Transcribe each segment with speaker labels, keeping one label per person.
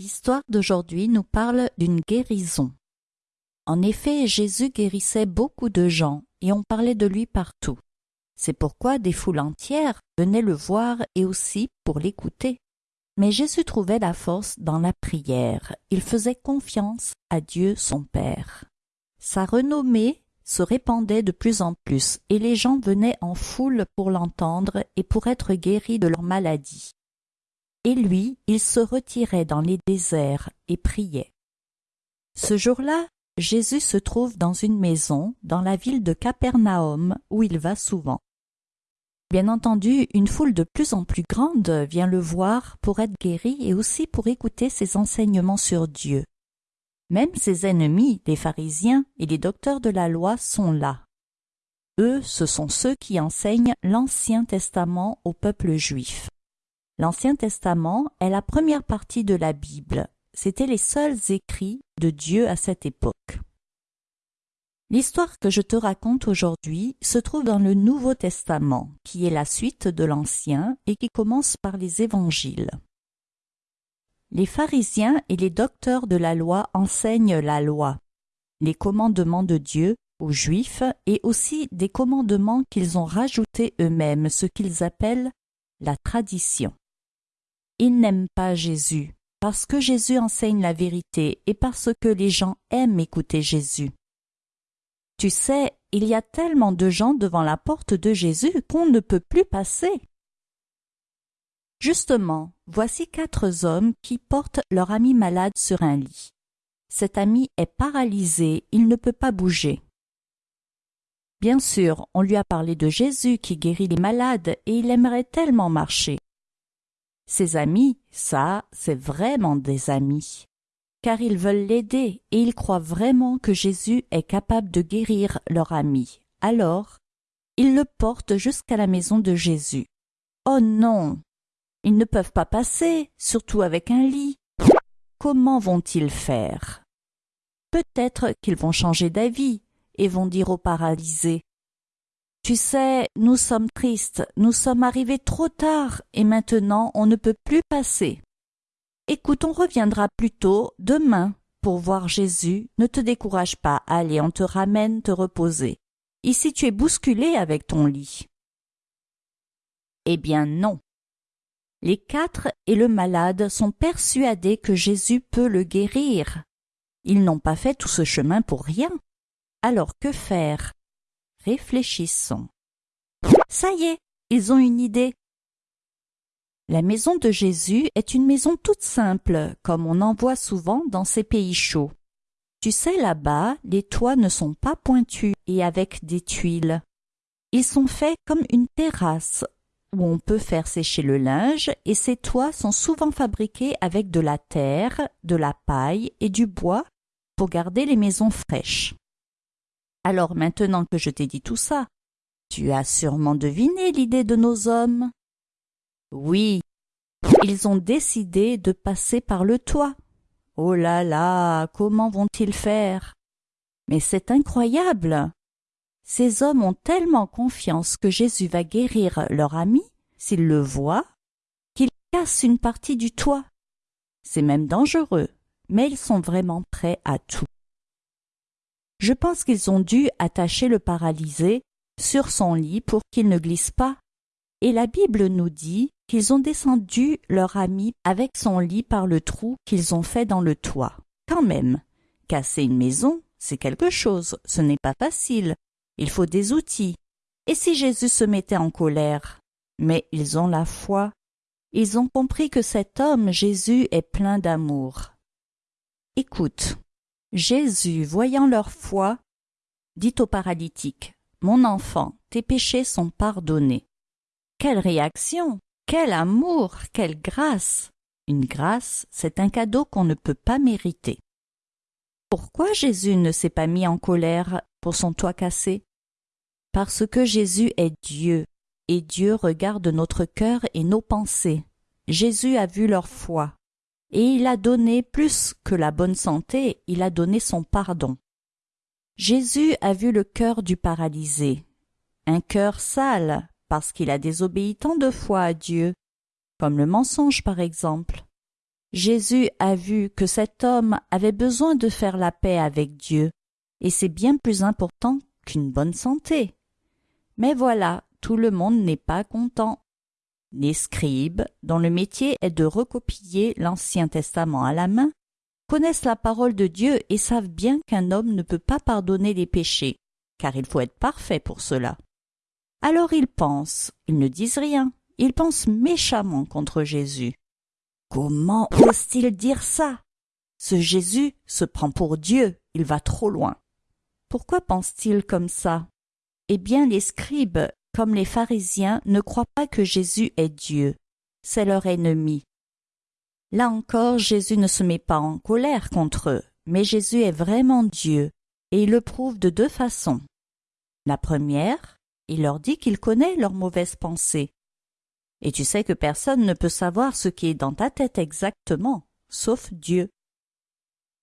Speaker 1: L'histoire d'aujourd'hui nous parle d'une guérison. En effet, Jésus guérissait beaucoup de gens et on parlait de lui partout. C'est pourquoi des foules entières venaient le voir et aussi pour l'écouter. Mais Jésus trouvait la force dans la prière. Il faisait confiance à Dieu son Père. Sa renommée se répandait de plus en plus et les gens venaient en foule pour l'entendre et pour être guéris de leur maladie. Et lui, il se retirait dans les déserts et priait. Ce jour-là, Jésus se trouve dans une maison dans la ville de Capernaum où il va souvent. Bien entendu, une foule de plus en plus grande vient le voir pour être guéri et aussi pour écouter ses enseignements sur Dieu. Même ses ennemis, les pharisiens et les docteurs de la loi, sont là. Eux, ce sont ceux qui enseignent l'Ancien Testament au peuple juif. L'Ancien Testament est la première partie de la Bible. C'étaient les seuls écrits de Dieu à cette époque. L'histoire que je te raconte aujourd'hui se trouve dans le Nouveau Testament, qui est la suite de l'Ancien et qui commence par les évangiles. Les pharisiens et les docteurs de la loi enseignent la loi, les commandements de Dieu aux Juifs et aussi des commandements qu'ils ont rajoutés eux-mêmes, ce qu'ils appellent la tradition. Ils n'aiment pas Jésus, parce que Jésus enseigne la vérité et parce que les gens aiment écouter Jésus. Tu sais, il y a tellement de gens devant la porte de Jésus qu'on ne peut plus passer. Justement, voici quatre hommes qui portent leur ami malade sur un lit. Cet ami est paralysé, il ne peut pas bouger. Bien sûr, on lui a parlé de Jésus qui guérit les malades et il aimerait tellement marcher. Ses amis, ça, c'est vraiment des amis car ils veulent l'aider et ils croient vraiment que Jésus est capable de guérir leur ami. Alors, ils le portent jusqu'à la maison de Jésus. Oh non Ils ne peuvent pas passer, surtout avec un lit. Comment vont-ils faire? Peut-être qu'ils vont changer d'avis et vont dire au paralysé Tu sais, nous sommes tristes, nous sommes arrivés trop tard et maintenant on ne peut plus passer. Écoute, on reviendra plus tôt demain pour voir Jésus. Ne te décourage pas. Allez, on te ramène te reposer. Ici tu es bousculé avec ton lit. Eh bien non. Les quatre et le malade sont persuadés que Jésus peut le guérir. Ils n'ont pas fait tout ce chemin pour rien. Alors que faire? Réfléchissons. Ça y est, ils ont une idée. La maison de Jésus est une maison toute simple, comme on en voit souvent dans ces pays chauds. Tu sais, là-bas, les toits ne sont pas pointus et avec des tuiles. Ils sont faits comme une terrasse où on peut faire sécher le linge et ces toits sont souvent fabriqués avec de la terre, de la paille et du bois pour garder les maisons fraîches. Alors maintenant que je t'ai dit tout ça, tu as sûrement deviné l'idée de nos hommes. Oui, ils ont décidé de passer par le toit. Oh là là, comment vont-ils faire? Mais c'est incroyable. Ces hommes ont tellement confiance que Jésus va guérir leur ami, s'ils le voient, qu'ils cassent une partie du toit. C'est même dangereux, mais ils sont vraiment prêts à tout. Je pense qu'ils ont dû attacher le paralysé sur son lit pour qu'il ne glisse pas. Et la Bible nous dit qu'ils ont descendu leur ami avec son lit par le trou qu'ils ont fait dans le toit. Quand même, casser une maison, c'est quelque chose, ce n'est pas facile. Il faut des outils. Et si Jésus se mettait en colère? Mais ils ont la foi. Ils ont compris que cet homme, Jésus, est plein d'amour. Écoute, Jésus, voyant leur foi, dit au paralytique, Mon enfant, tes péchés sont pardonnés. Quelle réaction quel amour, quelle grâce Une grâce, c'est un cadeau qu'on ne peut pas mériter. Pourquoi Jésus ne s'est pas mis en colère pour son toit cassé? Parce que Jésus est Dieu, et Dieu regarde notre cœur et nos pensées. Jésus a vu leur foi, et il a donné plus que la bonne santé, il a donné son pardon. Jésus a vu le cœur du paralysé, un cœur sale, parce qu'il a désobéi tant de fois à Dieu, comme le mensonge par exemple. Jésus a vu que cet homme avait besoin de faire la paix avec Dieu, et c'est bien plus important qu'une bonne santé. Mais voilà, tout le monde n'est pas content. Les scribes, dont le métier est de recopier l'Ancien Testament à la main, connaissent la parole de Dieu et savent bien qu'un homme ne peut pas pardonner les péchés, car il faut être parfait pour cela. Alors ils pensent, ils ne disent rien, ils pensent méchamment contre Jésus. Comment ose-t-il dire ça? Ce Jésus se prend pour Dieu, il va trop loin. Pourquoi pense-t-il comme ça? Eh bien, les scribes, comme les pharisiens, ne croient pas que Jésus est Dieu. C'est leur ennemi. Là encore, Jésus ne se met pas en colère contre eux, mais Jésus est vraiment Dieu, et il le prouve de deux façons. La première, il leur dit qu'il connaît leurs mauvaises pensées. Et tu sais que personne ne peut savoir ce qui est dans ta tête exactement, sauf Dieu.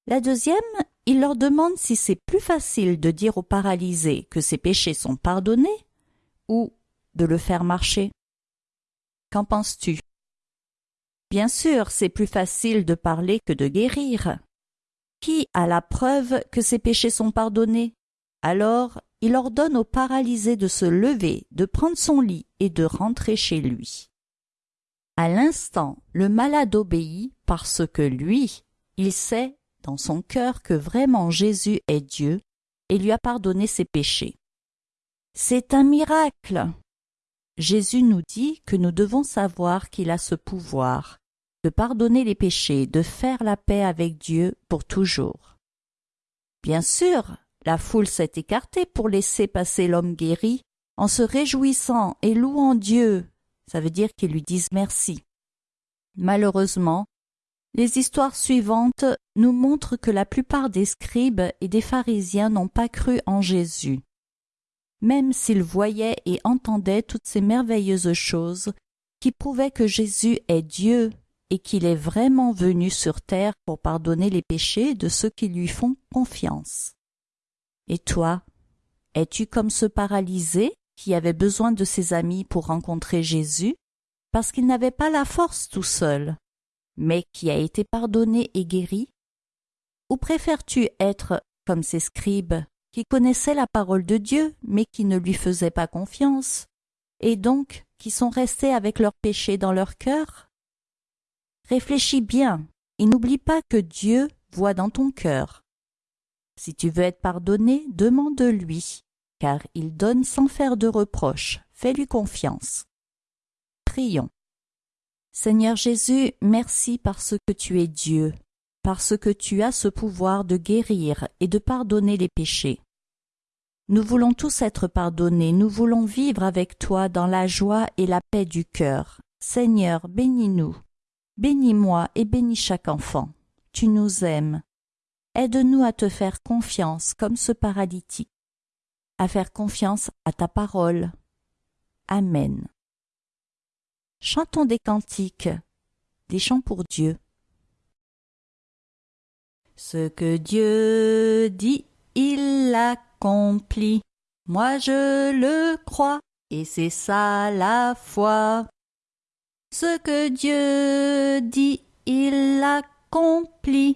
Speaker 1: La deuxième, il leur demande si c'est plus facile de dire au paralysé que ses péchés sont pardonnés ou de le faire marcher. Qu'en penses-tu? Bien sûr, c'est plus facile de parler que de guérir. Qui a la preuve que ses péchés sont pardonnés? Alors, il ordonne au paralysé de se lever, de prendre son lit et de rentrer chez lui. À l'instant, le malade obéit parce que lui, il sait dans son cœur que vraiment Jésus est Dieu et lui a pardonné ses péchés. C'est un miracle. Jésus nous dit que nous devons savoir qu'il a ce pouvoir de pardonner les péchés, de faire la paix avec Dieu pour toujours. Bien sûr, la foule s'est écartée pour laisser passer l'homme guéri en se réjouissant et louant Dieu. Ça veut dire qu'ils lui disent merci. Malheureusement, les histoires suivantes nous montrent que la plupart des scribes et des pharisiens n'ont pas cru en Jésus même s'ils voyaient et entendaient toutes ces merveilleuses choses qui prouvaient que Jésus est Dieu et qu'il est vraiment venu sur terre pour pardonner les péchés de ceux qui lui font confiance. Et toi, es-tu comme ce paralysé qui avait besoin de ses amis pour rencontrer Jésus, parce qu'il n'avait pas la force tout seul, mais qui a été pardonné et guéri? Ou préfères-tu être comme ces scribes qui connaissaient la parole de Dieu, mais qui ne lui faisaient pas confiance, et donc qui sont restés avec leurs péchés dans leur cœur? Réfléchis bien et n'oublie pas que Dieu voit dans ton cœur. Si tu veux être pardonné, demande-lui, car il donne sans faire de reproches. Fais-lui confiance. Prions. Seigneur Jésus, merci parce que tu es Dieu, parce que tu as ce pouvoir de guérir et de pardonner les péchés. Nous voulons tous être pardonnés, nous voulons vivre avec toi dans la joie et la paix du cœur. Seigneur, bénis-nous. Bénis-moi et bénis chaque enfant. Tu nous aimes. Aide-nous à te faire confiance comme ce paralytique, à faire confiance à ta parole. Amen. Chantons des cantiques, des chants pour Dieu. Ce que Dieu dit, il l'a accompli. Moi je le crois, et c'est ça la foi. Ce que Dieu dit, il l'accomplit.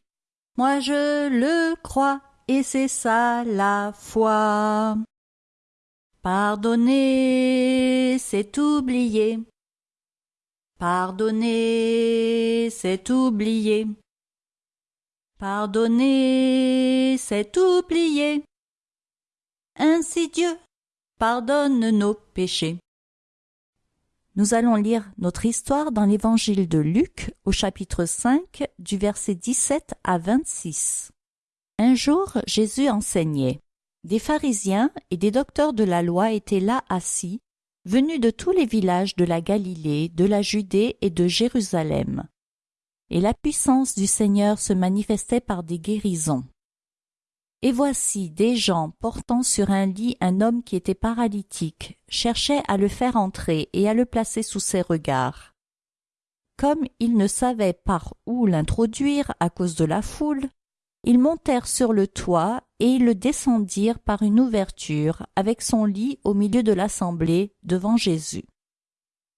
Speaker 1: Moi je le crois, et c'est ça la foi. Pardonner, c'est oublier. Pardonner, c'est oublier. Pardonner, c'est oublier. Ainsi Dieu pardonne nos péchés. Nous allons lire notre histoire dans l'évangile de Luc au chapitre 5 du verset 17 à 26. Un jour, Jésus enseignait. Des pharisiens et des docteurs de la loi étaient là assis, venus de tous les villages de la Galilée, de la Judée et de Jérusalem. Et la puissance du Seigneur se manifestait par des guérisons. Et voici des gens portant sur un lit un homme qui était paralytique, cherchaient à le faire entrer et à le placer sous ses regards. Comme ils ne savaient par où l'introduire à cause de la foule, ils montèrent sur le toit et ils le descendirent par une ouverture avec son lit au milieu de l'assemblée devant Jésus.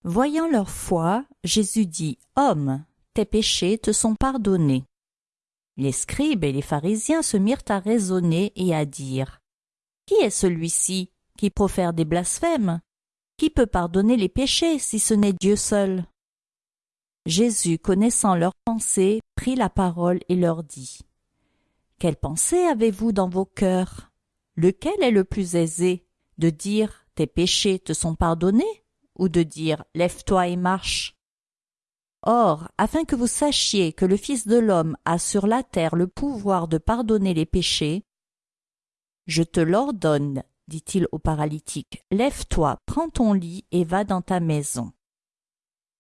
Speaker 1: Voyant leur foi, Jésus dit Homme, tes péchés te sont pardonnés. Les scribes et les pharisiens se mirent à raisonner et à dire. Qui est celui-ci qui profère des blasphèmes? Qui peut pardonner les péchés si ce n'est Dieu seul? Jésus, connaissant leurs pensées, prit la parole et leur dit. Quelle pensée avez-vous dans vos cœurs? Lequel est le plus aisé? De dire Tes péchés te sont pardonnés? Ou de dire Lève-toi et marche? Or, afin que vous sachiez que le Fils de l'homme a sur la terre le pouvoir de pardonner les péchés, je te l'ordonne, dit-il au paralytique, lève-toi, prends ton lit et va dans ta maison.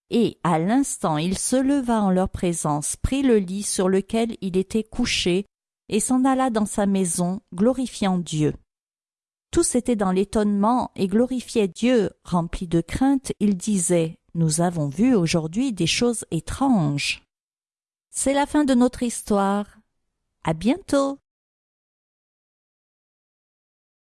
Speaker 1: Et à l'instant il se leva en leur présence, prit le lit sur lequel il était couché, et s'en alla dans sa maison, glorifiant Dieu. Tous étaient dans l'étonnement et glorifiaient Dieu, remplis de crainte, ils disaient nous avons vu aujourd'hui des choses étranges. C'est la fin de notre histoire. À bientôt.